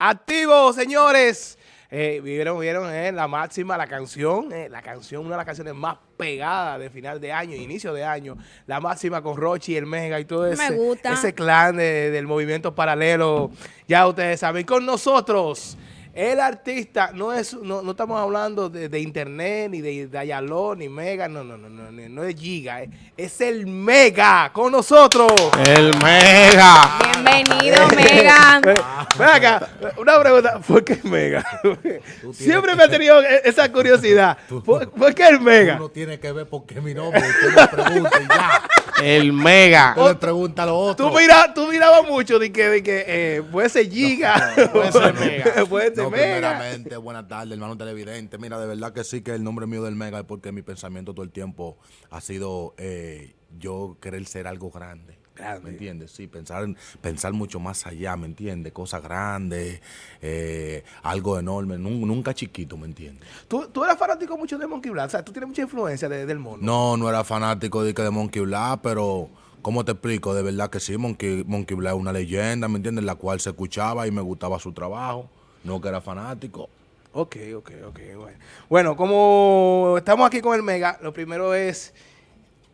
Activo, señores. Eh, vieron, vieron eh, la máxima, la canción, eh, la canción, una de las canciones más pegadas de final de año, inicio de año, la máxima con Rochi, el Mega y todo ese, ese clan del movimiento paralelo, ya ustedes saben, con nosotros, el artista no es, no, no estamos hablando de, internet, ni de Dayaló, ni Mega, no, no, no, no, no es Giga, eh. es el Mega con nosotros. El Mega. Bienvenido, Mega. Venga, una pregunta, ¿por qué Mega? Siempre me ha tenido e, esa curiosidad. ¿Por, qué el Mega? Uno tiene que ver por qué mi nombre, usted me pregunta y ya. El Mega. Usted le pregunta a lo otro. Tú, mira, tú mirabas mucho de que, de que eh, puede ser Giga. puede ser Mega. puede ser no, primeramente, buenas tardes, hermano televidente. Mira, de verdad que sí que el nombre mío del Mega es porque mi pensamiento todo el tiempo ha sido eh, yo querer ser algo grande. ¿Me entiendes? Sí, pensar, pensar mucho más allá, ¿me entiendes? Cosas grandes, eh, algo enorme, nunca chiquito, ¿me entiendes? ¿Tú, ¿Tú, eras fanático mucho de Monkey Black? O sea, ¿tú tienes mucha influencia del mundo? No, no era fanático de, de Monkey Black, pero... ¿Cómo te explico? De verdad que sí, Monkey, Monkey Black es una leyenda, ¿me entiendes? La cual se escuchaba y me gustaba su trabajo no que era fanático. Ok, ok, ok. Bueno. bueno, como estamos aquí con el Mega, lo primero es,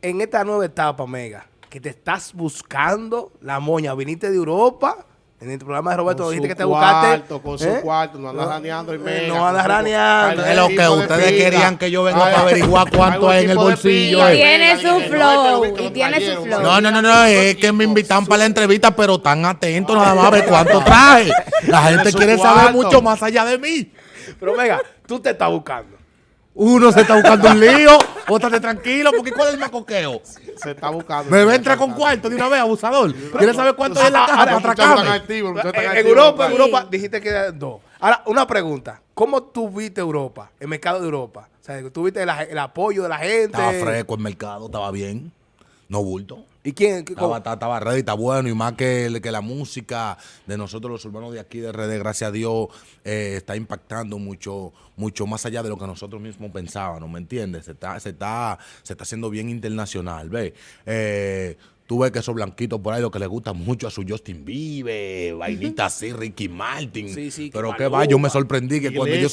en esta nueva etapa, Mega, que te estás buscando la moña, viniste de Europa en el programa de Roberto dijiste que te buscaste. Con su ¿eh? cuarto, no andas raneando y media. No andas raneando. Es lo que ustedes querían que yo venga para averiguar cuánto hay en el bolsillo. Y tiene su flow. Y tiene su flow. No, no, no, no. Es que me invitan para la entrevista, pero tan atentos nada más a ver cuánto traje. La gente quiere saber mucho más allá de mí. Pero venga, tú te estás buscando. Uno se está buscando un lío, Pótate tranquilo, porque ¿cuál es el macoqueo? Se está buscando. Me entra con cuarto de una vez, abusador. ¿Quieres saber cuánto es la caja para atracarme? En Europa, en Europa dijiste que era dos. Ahora, una pregunta. ¿Cómo tú viste Europa, el mercado de Europa? O sea, ¿tú viste el apoyo de la gente? Estaba fresco el mercado, estaba bien. No bulto. ¿Y quién? Estaba, estaba ready, está bueno. Y más que, que la música de nosotros, los hermanos de aquí de Redes, gracias a Dios, eh, está impactando mucho mucho más allá de lo que nosotros mismos pensábamos, ¿me entiendes? Se está, se está, se está haciendo bien internacional, ¿ves? Eh, Tú ves que esos blanquitos por ahí lo que le gusta mucho a su Justin Bieber, vainita así, Ricky Martin. Sí, sí, Pero que va, yo me sorprendí que cuando yo.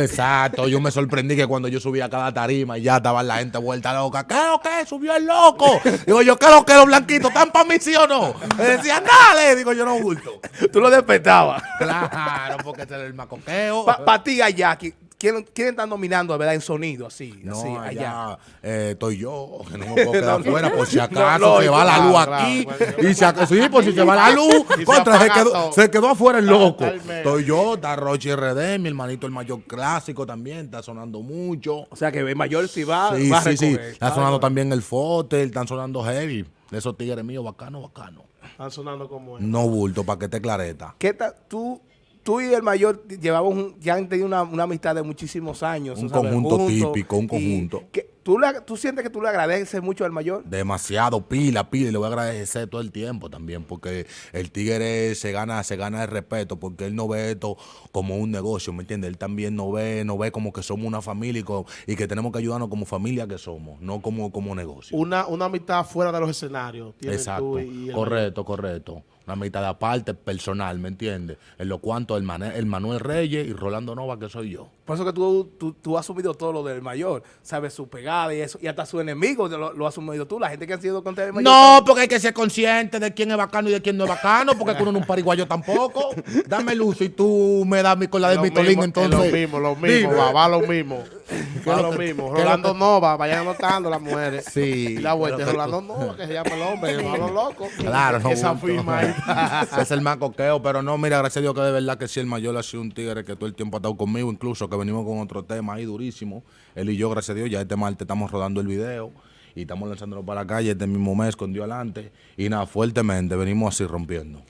exacto, yo me sorprendí que cuando yo subía a cada tarima y ya estaba la gente vuelta loca. ¿Qué lo que? Subió el loco. Digo yo, ¿qué lo que los blanquitos están para mí, sí o no? Me decían, dale. Digo yo, no bulto. Tú lo despertabas. Claro, porque ese es el macoqueo. Para ti, Jackie, ¿Quién, ¿Quién está nominando, verdad, en sonido, así? No, así, allá, eh, estoy yo, que no me puedo quedar afuera, por si acaso se va la luz aquí. y si acaso, sí, por si se va la luz, contra, se, quedó, se quedó afuera el loco. Estoy yo, está Rochi RD, mi hermanito el mayor clásico también, está sonando mucho. O sea que el mayor si va, sí, sí, sí. Está sonando también el Fotel, están sonando Heavy. De esos tigres míos, bacano, bacano. Están sonando como No bulto, para que te clareta. ¿Qué tal? Tú tú y el mayor llevamos ya han tenido una, una, amistad de muchísimos años. Un conjunto típico, un conjunto. ¿tú, ¿Tú sientes que tú le agradeces mucho al mayor? Demasiado, pila, pila, y le voy a agradecer todo el tiempo también, porque el tigre se gana, se gana el respeto, porque él no ve esto como un negocio, ¿me entiendes? Él también no ve, no ve como que somos una familia y, que tenemos que ayudarnos como familia que somos, no como, como negocio. Una, una amistad fuera de los escenarios. Exacto, correcto, correcto una mitad de aparte personal, ¿me entiendes? En lo cuanto el, el Manuel Reyes y Rolando Nova, que soy yo. Por eso que tú, tú, has asumido todo lo del mayor, sabes, su pegada y eso, y hasta su enemigo lo, lo has asumido tú, la gente que ha sido contra el mayor. No, porque hay que ser consciente de quién es bacano y de quién no es bacano, porque uno no es un pariguayo tampoco. Dame luz y tú me das con la de Mitolín, entonces. lo mismo, lo mismo, va, va lo mismo. Va lo mismo. Rolando Nova, vayan anotando las mujeres. Sí. la vuelta Rolando Nova, que se llama el hombre, el malo loco. Claro, no. Esa firma ahí. es el más coqueo, pero no, mira, gracias a Dios que de verdad que sí, el mayor ha sido un tigre que todo el tiempo ha estado conmigo, incluso que venimos con otro tema ahí durísimo. Él y yo, gracias a Dios, ya este martes estamos rodando el video y estamos lanzándolo para la calle este mismo mes con Dios adelante. Y nada, fuertemente venimos así rompiendo.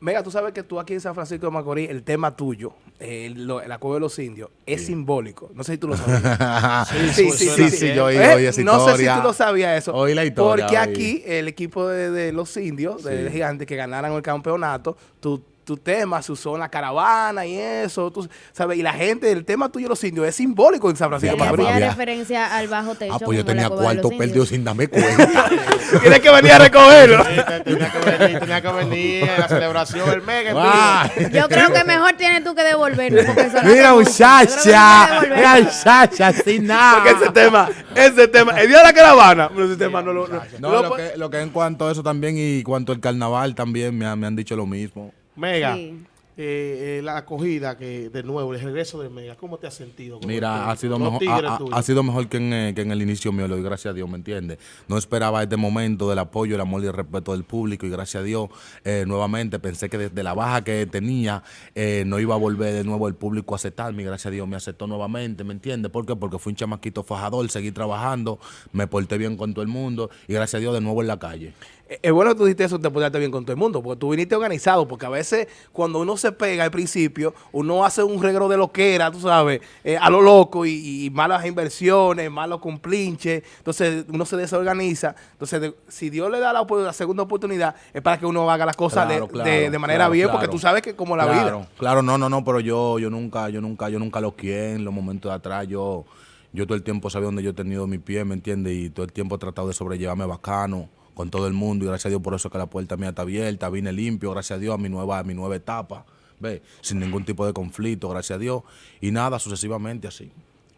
Mega, tú sabes que tú aquí en San Francisco de Macorís, el tema tuyo, el, lo, el de los indios, es simbólico. No sé si tú lo sabías. sí, sí, sí, sí, yo oí, oí esa No sé si tú lo sabías eso. Oí la historia. Porque aquí el equipo de, los indios, de Gigante, que ganaran el campeonato, tú tu tema se usó en la caravana y eso, tú sabes, y la gente, el tema tuyo los indios es simbólico en San Francisco Macorís. hacía referencia al bajo techo. Ah, pues yo tenía de cuarto perdido sin darme cuenta. Tienes que venir a recogerlo. Tenía que venir, tenía que venir a la celebración, el mega. Yo creo que mejor tienes tú que devolverlo. Mira, muchacha. Mira, muchacha, sin nada. Porque ese tema, ese tema, el día de la caravana, pero ese tema no lo... No, No, no lo, que, lo que en cuanto a eso también y cuanto al carnaval también me, han- me han dicho lo mismo. Mega, Sí. eh, eh, la acogida que de nuevo, el regreso del Mega, ¿cómo te has sentido? Mira, ha sido, mejor, ha, ha- sido mejor que en, eh, que en el inicio mío, le doy gracias a Dios, ¿me entiendes? No esperaba este momento del apoyo, el amor y el respeto del público y gracias a Dios, eh, nuevamente pensé que desde la baja que tenía eh, no iba a volver de nuevo el público a aceptarme y gracias a Dios me aceptó nuevamente, ¿me entiendes? ¿Por qué? Porque fui un chamaquito fajador, seguí trabajando, me porté bien con todo el mundo y gracias a Dios de nuevo en la calle. Eh, Es bueno que tú dijiste eso, te portaste bien con todo el mundo, porque tú viniste organizado, porque a veces cuando uno se pega al principio, uno hace un regro de loquera, tú sabes, eh, a lo loco y, y malas inversiones, malos complinches, entonces uno se desorganiza. Entonces, de- si Dios le da la, segunda oportunidad, es para que uno haga las cosas de- Claro, de, claro, de manera claro, bien, porque tú sabes que como la vida. Claro, no, no, no, pero yo, yo nunca, yo nunca, yo nunca lo quiero en los momentos de atrás, yo, yo todo el tiempo sabía dónde yo he tenido mi pie, ¿me entiendes? Y todo el tiempo he tratado de sobrellevarme bacano con todo el mundo y gracias a Dios por eso que la puerta mía está abierta, vine limpio, gracias a Dios a mi nueva, a mi nueva etapa, ve, sin ningún tipo de conflicto, gracias a Dios, y nada, sucesivamente así.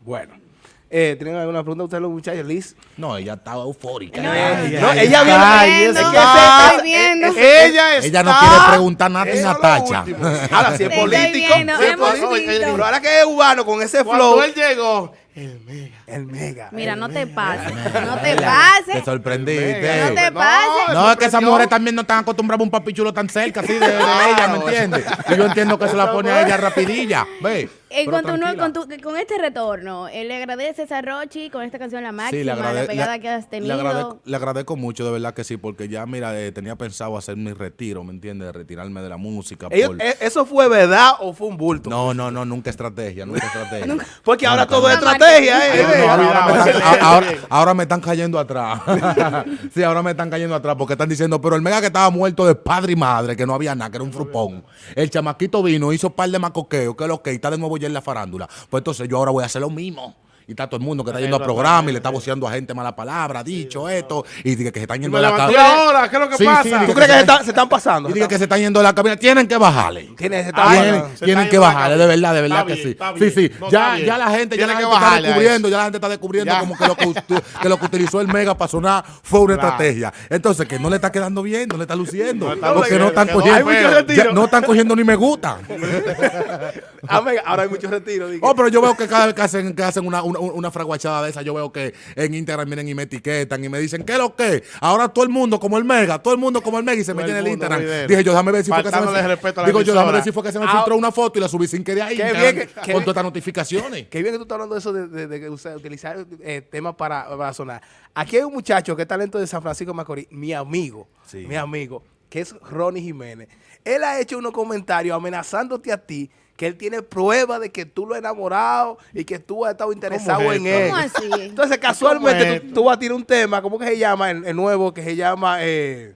Bueno. Eh, ¿Tienen alguna pregunta ustedes los muchachos, Liz? No, ella estaba eufórica. No, ella, No, ella- ella viene... Está... ella no quiere preguntar nada en Natacha. Ahora, si es político, viendo, si es hemos político, visto. pero ahora que es cubano con ese Cuando flow, él llegó, el Mega. el mega. Mira, el no te mega. pases. No te Te pases. sorprendiste. No te No, pases. No, es que esas mujeres también no están acostumbradas a un papichulo tan cerca así de, de ella, ¿me entiendes? Y yo entiendo que se la pone a ella rapidilla, ve. Eh, con, tu, con, tu- con este retorno, eh, le agradeces a Rochi con esta canción La Máxima, Sí, le, agrade- la pegada le- que has le tenido. agradezco, le agradezco mucho, de verdad que sí, porque ya, mira, eh, tenía pensado hacer mi retiro, ¿me entiendes? De retirarme de la música. Ellos- por- eh, ¿Eso fue verdad o fue un bulto? No, no, no, nunca estrategia, nunca estrategia. Porque ahora todo es nunca. Ahora, me están, cayendo atrás. sí, ahora me están cayendo atrás porque están diciendo, pero el mega que estaba muerto de padre y madre, que no había nada, que era un frupón. El chamaquito vino, hizo un par de macoqueos, que lo que está de nuevo ya en la farándula. Pues entonces yo ahora voy a hacer lo mismo. Y está todo el mundo que está yendo a programa y le está voceando a gente mala palabra, dicho esto, y dice que se están yendo de la cabina. ahora, ¿qué es lo que pasa? ¿Tú crees que se están, se están pasando? Y dice que se están yendo de la cabina. Tienen que bajarle. Ah, Tienen, que bajarle, de verdad, de verdad Está que bien, sí. Sí, sí. Ya, ya la gente, ya Tiene la que gente está bajarle a descubriendo, ya la gente está descubriendo Ya. como que lo que, usti- que lo que utilizó el mega para sonar fue una Claro. estrategia. Entonces, que no le está quedando bien, no le está luciendo. Porque no están cogiendo. No están cogiendo ni me gusta. Ah, mega, ahora hay muchos retiros. Oh, pero yo veo que cada vez que hacen, que hacen una, una, fraguachada de esa, yo veo que en Instagram vienen y me etiquetan y me dicen, ¿qué es lo que? Ahora todo el mundo como el mega, todo el mundo como el mega y se mete en el Instagram. video. Dije yo, déjame ver si fue que se me, digo yo, déjame ver si fue que se me Ah, filtró una foto y la subí sin querer ahí. Qué bien qué con todas estas notificaciones. Qué bien que tú estás hablando de eso, de, utilizar eh, temas para, para sonar. Aquí hay un muchacho que es talento de San Francisco Macorís, mi amigo, Sí. mi amigo, que es Ronnie Jiménez. Él ha hecho unos comentarios amenazándote a ti, que él tiene prueba de que tú lo has enamorado y que tú has estado interesado es en él. ¿Cómo así? Entonces, ¿Cómo casualmente, es tú, tú vas a tirar un tema, ¿cómo que se llama? El, el nuevo, que se llama... eh,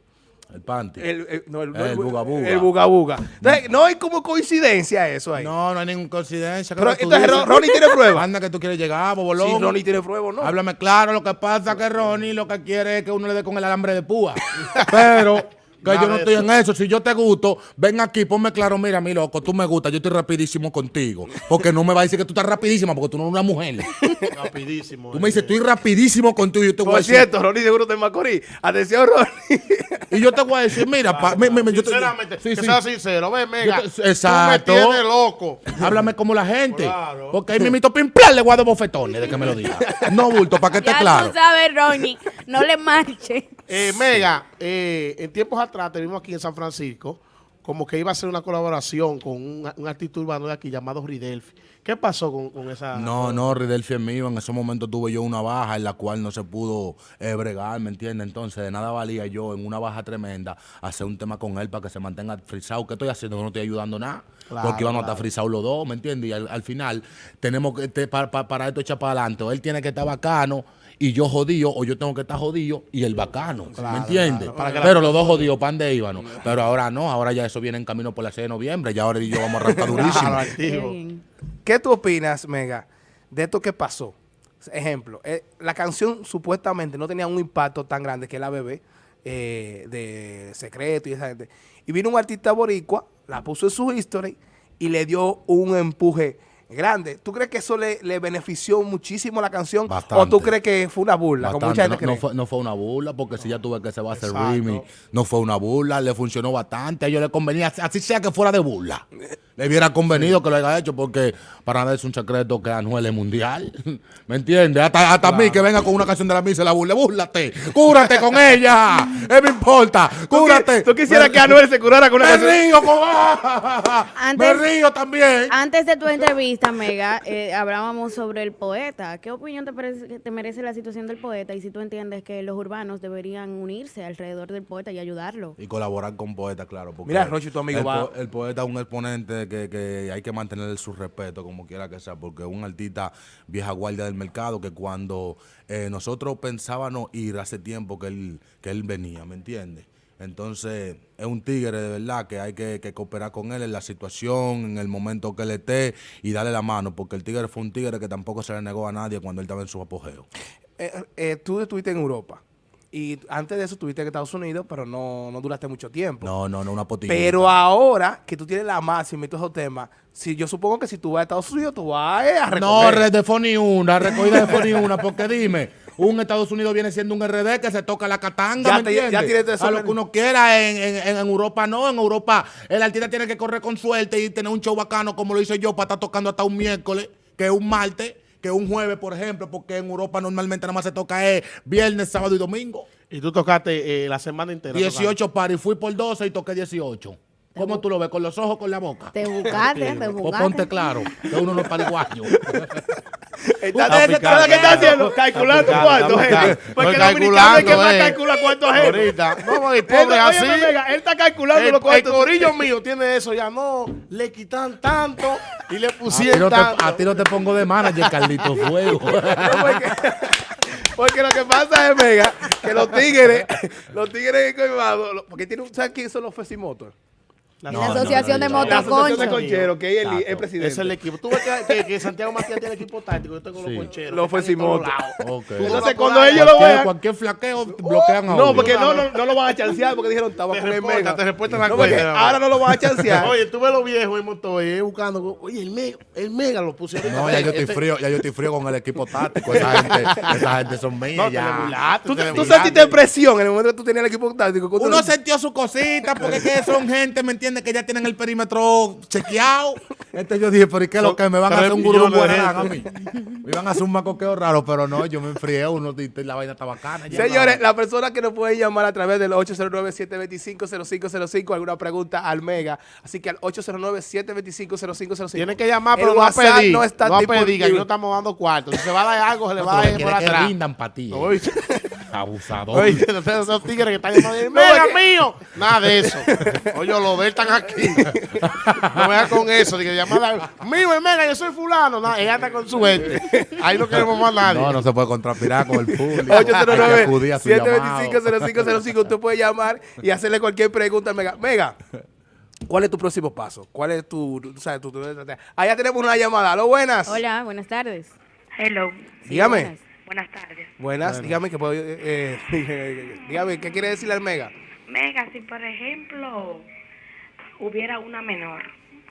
El panty. el, el- no, el, El buga buga. El buga buga. Entonces, no hay como coincidencia eso ahí. No, no hay ninguna coincidencia. Pero ¿qué tú entonces dices? Ronnie tiene prueba. Anda que tú quieres llegar, bobolón. Sí, Ronnie tiene prueba, ¿no? Háblame claro, lo que pasa es que Ronnie lo que quiere es que uno le dé con el alambre de púa. Pero que Nada yo no estoy eso. en eso. Si yo te gusto, ven aquí, ponme claro, mira, mi loco, tú me gustas, yo estoy rapidísimo contigo. Porque no me va a decir que tú estás rapidísima porque tú no eres una mujer. Rapidísimo. Tú me dices, estoy rapidísimo contigo y yo te voy a decir. cierto, Ronnie seguro está en Macorís. Atención, Ronnie. Y yo te voy a decir, mira, pa- mi- mi- mi- yo te- Sinceramente, sí, que sí. sea sincero, ven, mega. Te- exacto. Tú me tienes loco. Háblame como la gente. Claro. Porque ahí mismito pimplar le voy a dar bofetones de que me lo diga. No, bulto, para que esté Ya claro. tú sabes, Ronnie. No le marche. Eh, Mega, eh, en tiempos atrás tenemos aquí en San Francisco como que iba a hacer una colaboración con un, un artista urbano de aquí llamado Ridelfi. ¿Qué pasó con, con esa? No, no, Ridelfi es mío. En ese momento tuve yo una baja en la cual no se pudo eh, bregar, ¿me entiendes? Entonces, de nada valía yo en una baja tremenda hacer un tema con él para que se mantenga frisado. ¿Qué estoy haciendo? No estoy ayudando nada. Claro, porque íbamos a estar frisados los dos, ¿me entiendes? Y al, al final, tenemos que, te- pa- pa- para esto echar para adelante. Él tiene que estar bacano y yo jodido, o yo tengo que estar jodido y el bacano, ¿me entiendes? claro, que la- Pero los dos jodidos, pan de íbano. Pero ahora no, ahora ya eso eso viene en camino por la 6 de noviembre. Ya ahora y yo vamos a arrancar durísimo. ¿Qué tú opinas, Mega, de esto que pasó? Ejemplo, eh, la canción supuestamente no tenía un impacto tan grande que la bebé eh, de Secreto y esa gente. Y vino un artista boricua, la puso en su history y le dio un empuje grande. ¿Tú crees que eso le, benefició muchísimo la canción? ¿O tú crees que fue una burla? Como mucha gente no, cree? No, fue, una burla, porque si ya tuve que se va a hacer remix, no fue una burla, le funcionó bastante. A ellos les convenía, así sea que fuera de burla. Le hubiera convenido que lo haya hecho, porque para nada es un secreto que Anuel es mundial. ¿Me entiendes? Hasta, hasta mí que venga con una canción de la misa y la burla, búrlate, cúrate con ella. ¿Qué me importa? Cúrate. ¿Tú, quisieras que Anuel se curara con una canción? Río con... me río también. Antes de tu entrevista Mega, eh, hablábamos sobre el poeta. ¿Qué opinión te, parece, te merece la situación del poeta? Y si tú entiendes que los urbanos deberían unirse alrededor del poeta y ayudarlo. Y colaborar con poeta, claro. Porque Mira, Rochi, tu amigo el, va. el poeta es un exponente que, hay que mantener su respeto, como quiera que sea, porque es un artista vieja guardia del mercado que cuando eh, nosotros pensábamos ir hace tiempo que él, que él venía, ¿me entiendes? Entonces, es un tigre de verdad que hay que, cooperar con él en la situación, en el momento que él esté y darle la mano, porque el tigre fue un tigre que tampoco se le negó a nadie cuando él estaba en su apogeo. Eh, eh, tú estuviste en Europa. Y antes de eso estuviste en Estados Unidos, pero no, duraste mucho tiempo. No, no, no, una potilla. Pero ahora que tú tienes la máxima y todos esos temas, si, yo supongo que si tú vas a Estados Unidos, tú vas a recoger. No, red de ni una, recogida de ni una, porque dime, un Estados Unidos viene siendo un RD que se toca la catanga, ¿me entiendes? Ya a lo que uno quiera, en, Europa no, en Europa el artista tiene que correr con suerte y tener un show bacano como lo hice yo para estar tocando hasta un miércoles, que es un martes, que es un jueves, por ejemplo, porque en Europa normalmente nada más se toca es viernes, sábado y domingo. Y tú tocaste eh, la semana entera. 18 paris, fui por 12 y toqué 18. ¿Cómo tú lo ves? ¿Con los ojos con la boca? Te buscaste, te buscaste. Pues ponte claro, que uno no es pariguayo. Está, ¿Qué está haciendo? Calculando cuánto, gente. Porque el dominicano es que más calcula cuánto gente. Ahorita. No, el pobre así. Él está calculando los cuántos. El corillo mío tiene eso ya. No, le quitan tanto y le pusieron tanto. A ti no te pongo de manager, Carlito Fuego. Porque lo que pasa es, Mega, que los tigres, los tigres en porque tienen, ¿sabes quién son los Fesimotos? La, asociación de motoconchos. La asociación que es el, presidente. Es el equipo. Tú ves que, que, Santiago Matías tiene equipo táctico. Yo tengo los concheros. Los Fesimotos. Okay. Entonces, cuando ellos lo vean... Cualquier flaqueo bloquean a No, porque no, no, no lo van a chancear porque dijeron, estaba con el mega. Te reportan la cuenta. Ahora no lo van a chancear. Oye, tú ves los viejos en motor y buscando. Oye, el mega, el mega lo pusieron. No, ya yo estoy este frío, ya yo estoy frío con el equipo táctico. Esa gente, esa gente son mías ya. Tú sentiste presión en el momento que tú tenías el equipo táctico. Uno sintió su cosita porque son gente, ¿me entiendes? Que ya tienen el perímetro metro chequeado. Este yo dije, pero ¿y qué es lo que me van a hacer un gurú a mí? Me iban a hacer un macoqueo raro, pero no, yo me enfrié uno y la vaina está bacana. Señores, la persona que nos puede llamar a través del 809-725-0505, alguna pregunta al Mega. Así que al 809-725-0505. Tienen que llamar, pero no a pedir. No, está no a pedir, que no estamos dando cuartos. Si se va a dar algo, se le va a dar por atrás. Que rindan para ti. Abusador. Oye, esos tigres que están llamando, ¡Mega mío! Nada de eso. Oye, los de están aquí. No me con eso, que llamada, mío, mega, yo soy fulano. No, ella está con su gente. Ahí no queremos más nadie. No, no se puede contrapirar con el público. 809-725-0505. Usted puede llamar y hacerle cualquier pregunta Mega. Mega. ¿Cuál es tu próximo paso? ¿Cuál es tu, tu, sabes, tu, Allá tenemos una llamada. ¿Lo buenas? Hola, buenas tardes. Hello. dígame. Buenas. Tardes. Buenas, dígame que puedo, eh, dígame, ¿qué quiere decirle al Mega? Mega, si por ejemplo hubiera una menor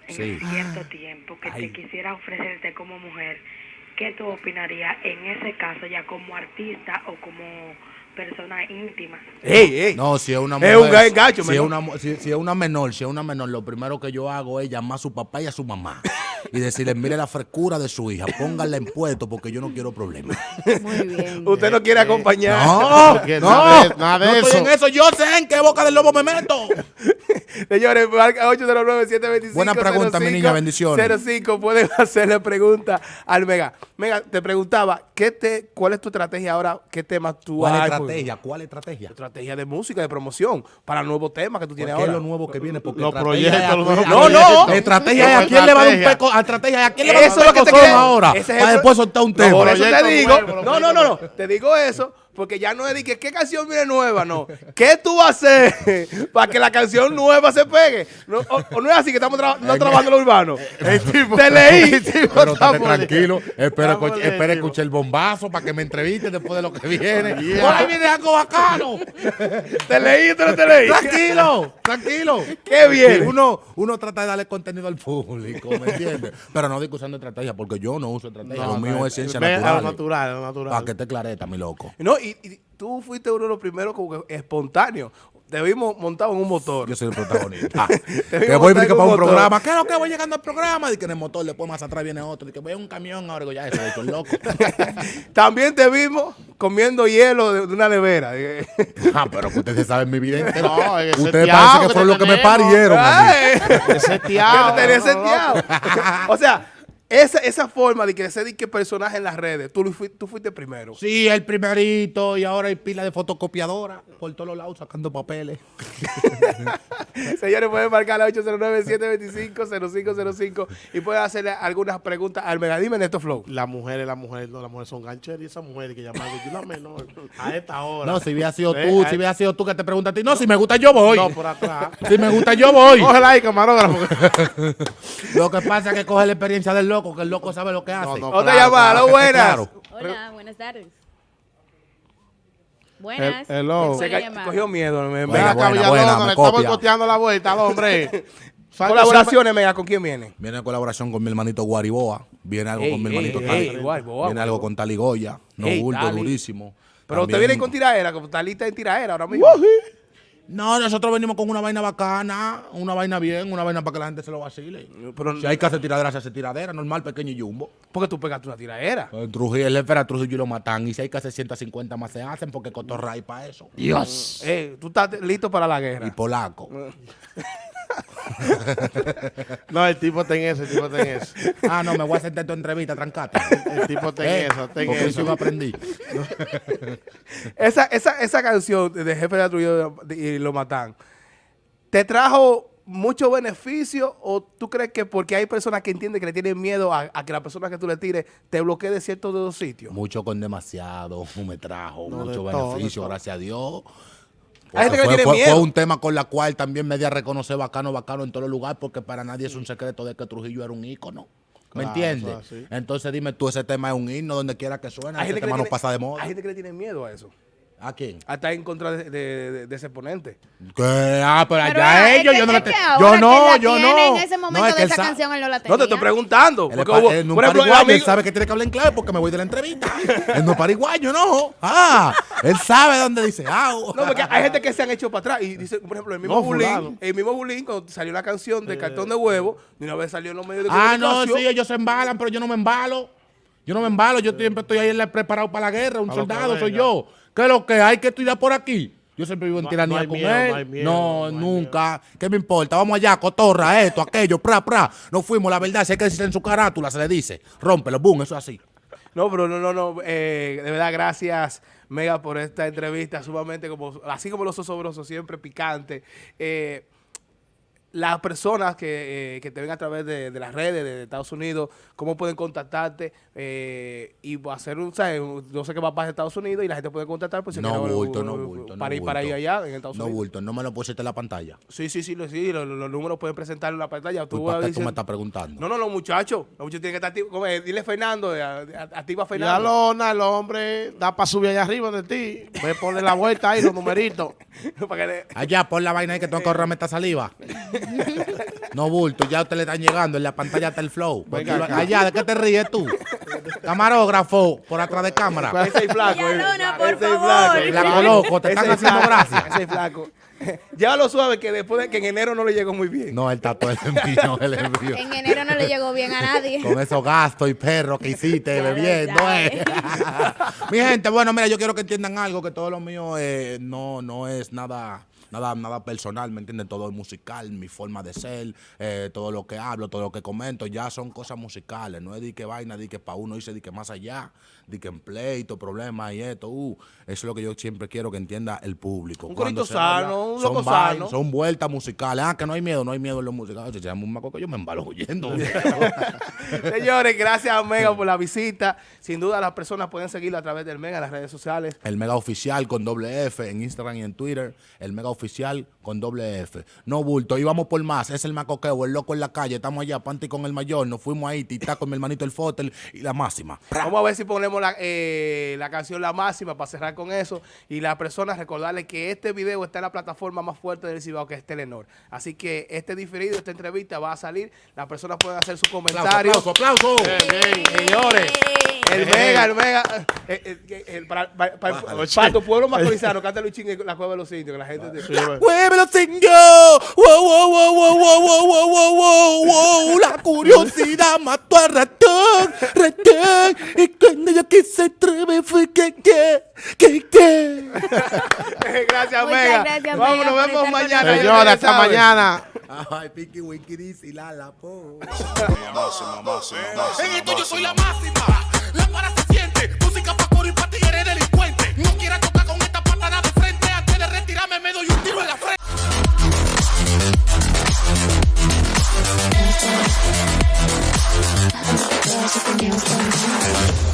en cierto ah. tiempo que te quisiera ofrecerte como mujer, ¿qué tú opinarías en ese caso ya como artista o como persona íntima? No, si es una mujer, es un gacho, si, es una, si, es una menor, si es una menor, lo primero que yo hago es llamar a su papá y a su mamá y decirle, mire la frescura de su hija, póngala en puesto porque yo no quiero problemas. Muy bien. Usted no quiere acompañar. No, no, nada de, eso. en eso. Yo sé en qué boca del lobo me meto. Señores, marca 809-725. Buena pregunta, mi niña, bendiciones. 05, pueden hacerle pregunta al Mega. Mega, te preguntaba, ¿qué te, ¿cuál es tu estrategia ahora? ¿Qué temas tú ¿Cuál estrategia? ¿Cuál estrategia? Estrategia de música, de promoción, para nuevos temas que tú tienes ahora. ¿Qué es lo nuevo que viene? Porque los proyectos. no, no. Estrategia ¿a quién le va a dar un peco? Estrategia, ¿a quién le va a dar un peco ahora? Para después soltar un tema. Por eso te digo, no, no, no, no. Te digo eso porque ya no es de que qué canción viene nueva, no. ¿Qué tú vas a hacer para que la canción nueva se pegue? No, o, no es así que estamos no trabajando lo urbano. Te leí. Pero estate tranquilo. Espera, espera escuchar el bombazo para que me entreviste después de lo que viene. Por ahí viene algo bacano. te leí, te lo te leí. Tranquilo, tranquilo. Qué bien. Uno, uno trata de darle contenido al público, ¿me entiendes? Pero no digo usando estrategia, porque yo no uso estrategia. lo mío es ciencia natural. natural, natural. Para que te clareta, mi loco. No, y, y, tú fuiste uno de los primeros como que espontáneo. Te vimos montado en un motor. Yo soy el protagonista. que voy que para un programa. ¿Qué es lo que voy llegando al programa? Y que en el motor, después más atrás viene otro. Y que voy a un camión ahora. ya, eso es loco. También te vimos comiendo hielo de, una nevera. ah, pero que ustedes saben mi vida entera. No, ustedes parece que, fueron los que me parieron. Ese tiao. o sea, esa, esa forma de crecer y que personaje en las redes, tú, fuiste, tú fuiste primero. Sí, el primerito y ahora hay pila de fotocopiadora por todos los lados sacando papeles. Señores, pueden marcar la 809-725-0505 y pueden hacerle algunas preguntas al Megadime en estos flow. Las mujeres, las mujeres, no, las mujeres son gancheras y esas mujeres que llaman yo la menor a esta hora. No, si hubiera sido tú, si hubiera sido tú que te preguntas a ti, no, si me gusta yo voy. No, por atrás. Si me gusta yo voy. Cógela ahí, camarógrafo. Lo que pasa es que coge la experiencia del loco que el loco sabe lo que hace. No, Otra llamada, buenas. Hola, buenas tardes. Buenas. hello. Se cogió miedo. Me, buena, buena, buena, estamos coteando la vuelta, hombre. Colaboraciones, mega, ¿con quién viene? Viene en colaboración con mi hermanito Guariboa. Viene algo con mi hermanito Tali. Viene algo con Taligoya. No bulto, durísimo. Pero usted viene con tiraera, como Talita en tiraera ahora mismo. No, nosotros venimos con una vaina bacana, una vaina bien, una vaina para que la gente se lo vacile. Pero si hay que hacer tiradera, se hace tiradera, normal, pequeño y jumbo. Porque tú pegaste una tiradera. El Trujillo, el espera Trujillo y lo matan. Y si hay que hacer 150 más se hacen porque cotorra para eso. Dios. Eh, tú estás listo para la guerra. Y polaco. no, el tipo ten eso, el tipo ten eso. Ah, no, me voy a hacer tu entrevista, trancate. El tipo ten eh, eso, ten porque eso. aprendí. esa, esa, esa canción de Jefe de Trujillo y lo matan, ¿te trajo mucho beneficio o tú crees que porque hay personas que entienden que le tienen miedo a, que la persona que tú le tires te bloquee de ciertos de los sitios? Mucho con demasiado, me trajo mucho beneficio, gracias a Dios. Hay gente que fue, tiene fue, miedo. fue, un tema con la cual también media reconoce bacano, bacano en todos los lugares, porque para nadie es un secreto de que Trujillo era un ícono. ¿Me entiendes? Entonces dime tú, ese tema es un himno donde quiera que suene, ese tema no pasa de moda. Hay gente que le tiene miedo a eso. ¿A quién? A estar en contra de, de, de ese ponente. ¿Qué? Ah, pero allá ellos, yo no la Yo no, yo no. En ese momento no, de esa canción él no la tenía. No, te estoy preguntando. Porque hubo, en un por ejemplo, él sabe que tiene que hablar en clave porque me voy de la entrevista. en un pariguayo, no. Ah, él sabe dónde dice ah. No, porque hay gente que se han hecho para atrás y dice, por ejemplo, el mismo Bulín, el mismo Bulín, cuando salió la canción de Cartón de Huevo, de una vez salió en los medios de Ah, no, sí, ellos se embalan, pero yo no me embalo. Yo no me embalo, yo siempre estoy ahí preparado para la guerra, un soldado soy yo. ¿Qué es lo que hay que estudiar por aquí? Yo siempre vivo en tiranía con él. No, nunca. ¿Qué me importa? Vamos allá, cotorra, esto, aquello, pra, pra. No fuimos, la verdad, si hay que decir en su carátula, se le dice. Rómpelo, boom, eso es así. No, pero no, no, no. Eh, de verdad, gracias, Mega, por esta entrevista. Sumamente, como así como los osobrosos, siempre picante. Eh, las personas que, eh, que, te ven a través de, de, las redes de, Estados Unidos, cómo pueden contactarte eh, y hacer un, ¿sabes? no sé qué va a pasar en Estados Unidos y la gente puede contactar pues, si no, bulto, no, bulto, para ir para ahí allá en Estados no Unidos. No bulto, no me lo pusiste en la pantalla. Sí, sí, sí, sí los, los, números pueden presentar en la pantalla. Tú, ¿Para qué tú me estás preguntando? No, no, los muchachos, los muchachos tienen que estar activos. Dile Fernando, eh, activa Fernando. La lona, el hombre, da para subir allá arriba de ti, voy a poner la vuelta ahí, los numeritos. allá, pon la vaina ahí que tengo que ahorrarme esta saliva. No bulto, ya usted le están llegando, en la pantalla está el flow. allá, ¿de qué te ríes tú? Camarógrafo, por atrás de cámara. Ese es flaco. por favor. La coloco, te están haciendo gracias. Ese es flaco. lo suave que después de que en enero no le llegó muy bien. No, el tatuó el envío, el envío. En enero no le llegó bien a nadie. Con esos gastos y perros que hiciste bebiendo. Eh. Mi gente, bueno, mira, yo quiero que entiendan algo, que todo lo mío eh, no, no es nada nada, nada personal, ¿me entiendes? Todo es musical, mi forma de ser, eh, todo lo que hablo, todo lo que comento, ya son cosas musicales, no es de que vaina, de que para uno dice de que más allá, de que en pleito, problemas y esto, uh, eso es lo que yo siempre quiero que entienda el público. Un corito sano, habla, un son loco vainas, sano. Son vueltas musicales, ah, que no hay miedo, no hay miedo en los musicales, si se llama un maco que yo me embalo huyendo. Señores, gracias a Mega por la visita. Sin duda las personas pueden seguirlo a través del Mega en las redes sociales. El Mega Oficial con doble F en Instagram y en Twitter. El Mega Oficial con doble F. No bulto, íbamos por más. Es el macoqueo, el loco en la calle. Estamos allá, Panty con el mayor. Nos fuimos ahí, tita con mi hermanito el Fotel y la máxima. Vamos a ver si ponemos la, eh, la canción La Máxima para cerrar con eso. Y las personas recordarles que este video está en la plataforma más fuerte del Cibao, que es Telenor. Así que este diferido, esta entrevista va a salir. Las personas pueden hacer sus comentarios. Aplauso, aplauso. Señores, el Mega, el Mega, eh, eh, eh, el- para, para- para- para tu pueblo macorizano, canta Luchín en la cueva de los indios, que la gente... ¡Muévelo, señor! ¡Wow, wow, wow, wow, wow, wow, wow, wow, wow, wow! La curiosidad mató al ratón, ratón ella que se atreve fue que que que que. gracias, Mega. gracias, Vamos, nos vemos mañana. Señora, hasta mañana. Ay, Piki Wikiris y la la po. Eh, en esto yo soy la máxima. La para se siente. Música pa' coro y pa' ti eres delincuente. No quieras tocar con esta patada de frente. Antes de retirarme me doy un tiro en la frente. The.